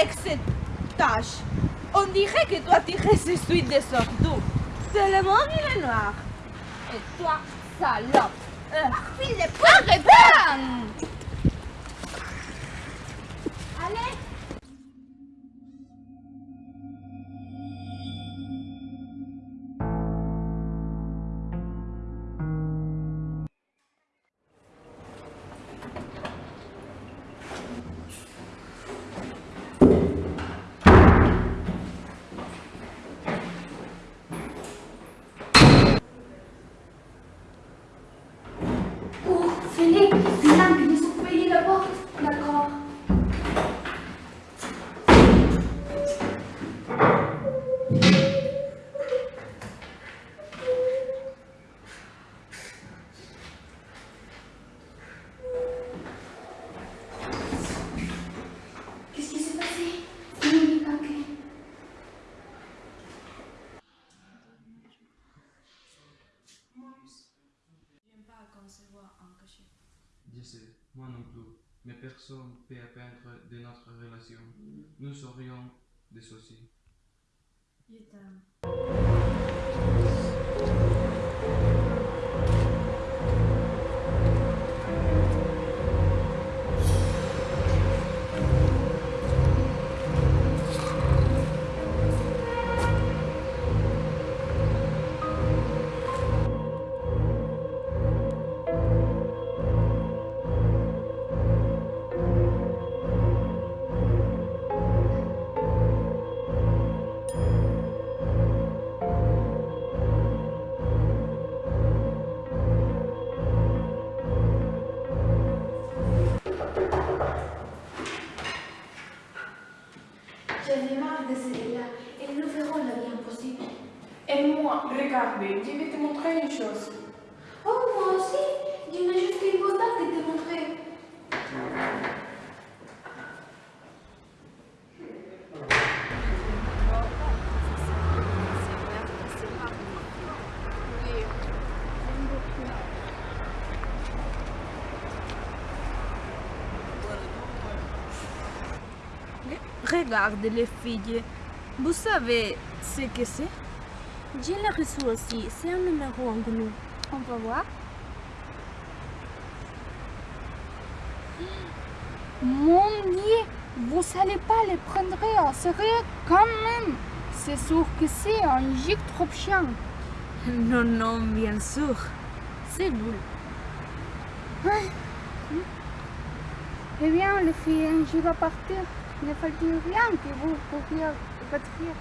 avec cette tache On dirait que toi tu restes de surtout. Tout le monde il est noir. Et toi, salope. Euh, il est pas de Allez personne peut apprendre de notre relation. Nous serions dissociés. Je t'aime. J'en ai marre de celui-là. Et nous verrons la vie impossible. Et moi, regardez, je vais te montrer une chose. Oh, moi aussi. Je n'ai juste une photo de te montrer. Regarde les filles. Vous savez ce que c'est? Je l'ai reçu aussi. C'est un numéro en nous. On va voir. Mon Dieu, vous n'allez pas les prendre en sérieux quand même? C'est sûr que c'est un gigue trop chiant. Non, non, bien sûr. C'est nul. Eh bien, les filles, je vais partir. Ne fallait rien que vous pourriez partir.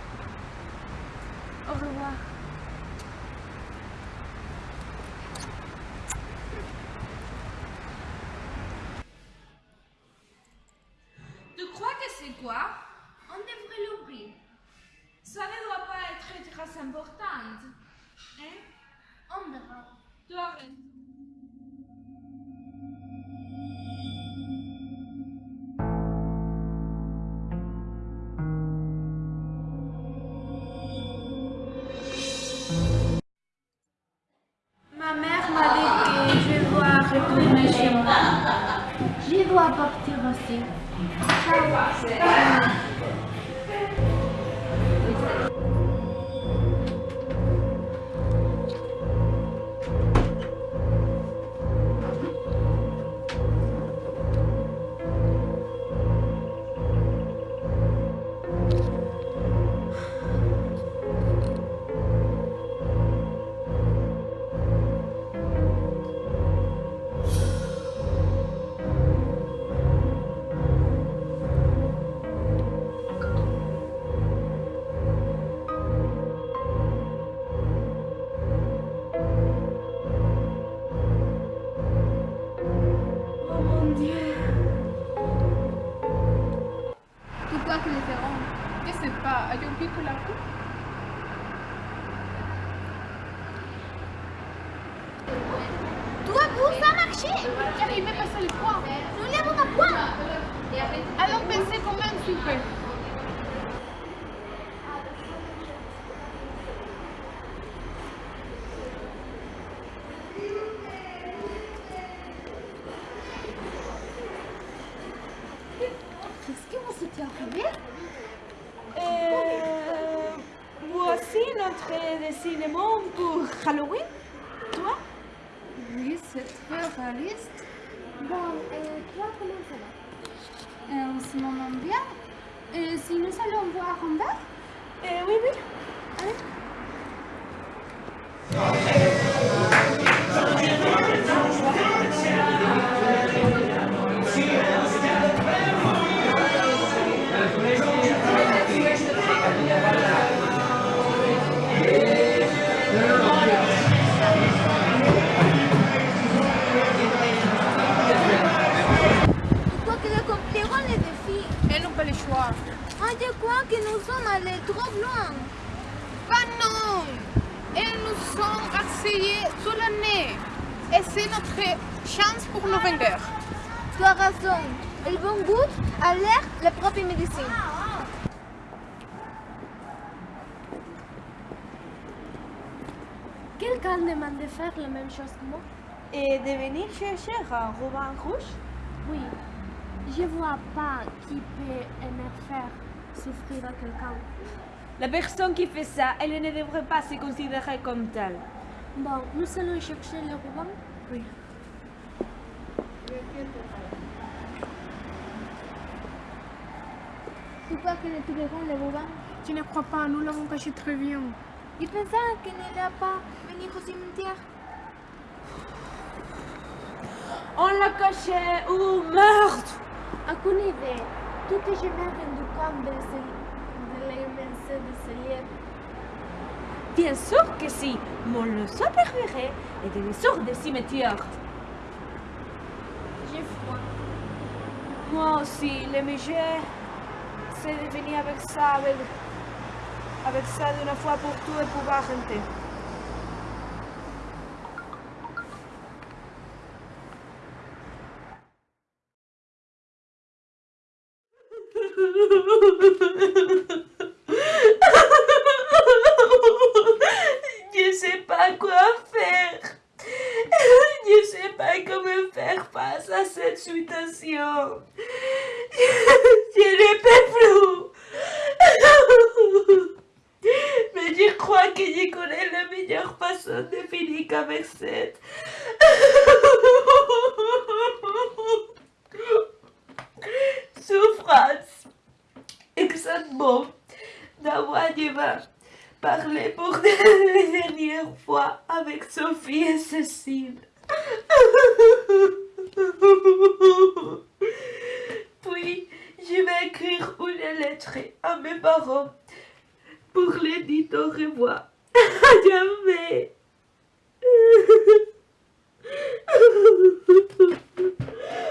Sais pas, as-tu oublié que la coupe Toi, vous, ça a marché. J'arrivais à passer le poids. Nous l'avons à point. Allons penser comment tu fais. Qu'est-ce que vous s'était arrivé cinéma pour Halloween Toi? Oui, c'est très réaliste. Bon, et toi, comment ça va? Et on se moment bien. Et si nous allons voir verre Eh Oui, oui. Pourquoi sous le nez. Et c'est notre chance pour nous vaincre. Tu as raison. Le bon goût a l'air la propre médecine. Quelqu'un demande de faire la même chose que moi? Et de venir chercher un ruban rouge? Oui. Je vois pas qui peut aimer faire souffrir à quelqu'un. La personne qui fait ça, elle ne devrait pas se considérer comme telle. Bon, nous allons chercher le ruban Oui. Tu crois que nous trouverons le ruban? Tu ne crois pas, nous l'avons caché très bien. Je pensais qu'il n'allait pas venir au cimetière. On l'a caché Oh merde Aucune idée. Tout je me rendu compte de, ce- de de ce lieu. Bien sûr que si. Mon leçon préféré est de sortes de cimetière. J'ai froid. Moi aussi, le musée, c'est de venir avec ça, avec, avec ça d'une fois pour tout et pouvoir rentrer. Je sais pas quoi faire. Je sais pas comment faire face à cette situation. Je ne peux plus. Mais je crois que je connais la meilleure façon de finir avec cette. Souffrance. Exactement. D'avoir je vais parler pour la dernière fois avec Sophie et Cécile. Puis, je vais écrire une lettre à mes parents pour les dire au revoir. À jamais.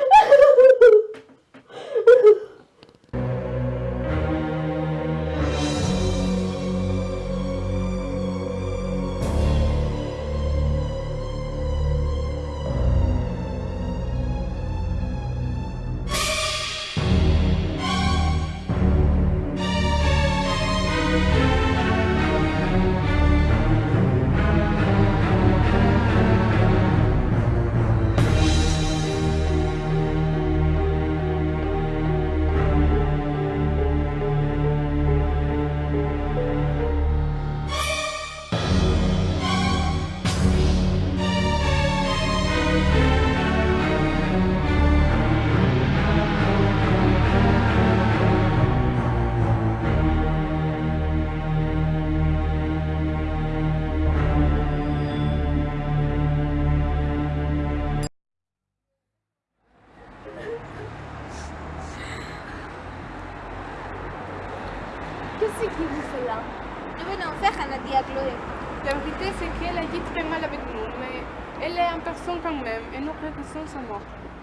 regrettons sa mort.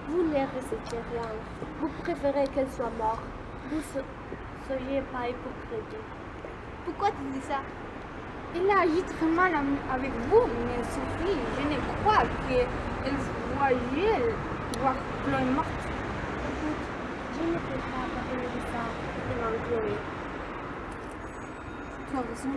Vous ne ressentez rien. Vous préférez qu'elle soit morte. Vous ne soyez pas hypocrite. Pourquoi tu dis ça? Il a agi très mal avec vous, mais Sophie, je ne crois qu'elle voyait voir Chloé morte. Écoute, je ne peux pas parler de ça devant Chloé. Tu as raison,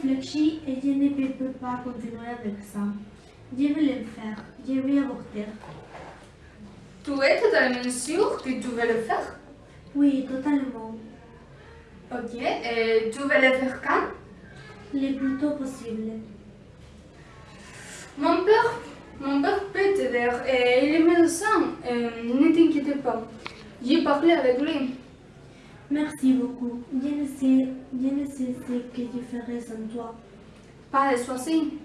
Cécile, j'ai réfléchi et je ne peux pas continuer avec ça. Je vais le faire, je vais avorter. Tu es totalement sûr que tu veux le faire? Oui, totalement. Ok, et tu veux le faire quand? Le plus tôt possible. Mon père, mon père peut t'aider et il est médecin. Ne t'inquiète pas. J'ai parlé avec lui. Merci beaucoup. Je ne sais, ce que je ferai sans toi. Pas de souci.